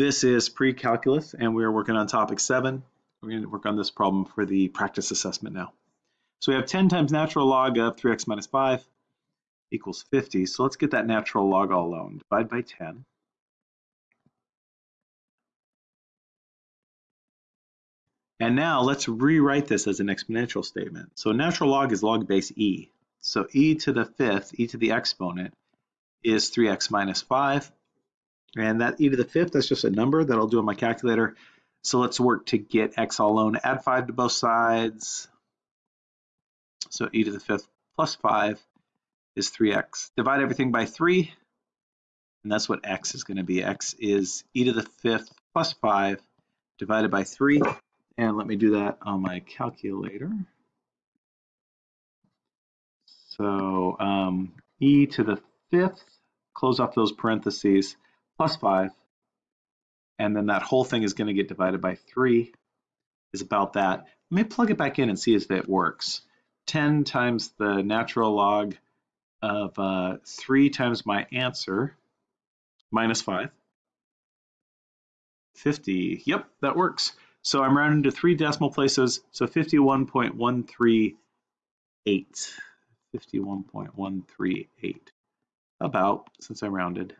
This is pre-calculus and we're working on topic seven. We're going to work on this problem for the practice assessment now. So we have 10 times natural log of 3x minus 5 equals 50. So let's get that natural log all alone. Divide by 10. And now let's rewrite this as an exponential statement. So natural log is log base e. So e to the fifth, e to the exponent, is 3x minus 5. And that e to the fifth, that's just a number that I'll do on my calculator. So let's work to get x all alone. Add 5 to both sides. So e to the fifth plus 5 is 3x. Divide everything by 3, and that's what x is going to be. x is e to the fifth plus 5 divided by 3. And let me do that on my calculator. So um, e to the fifth, close off those parentheses, plus 5. And then that whole thing is going to get divided by 3 is about that. Let me plug it back in and see if it works. 10 times the natural log of uh, 3 times my answer, minus 5. 50, yep, that works. So I'm rounding to three decimal places, so 51.138. 51.138. About, since I rounded.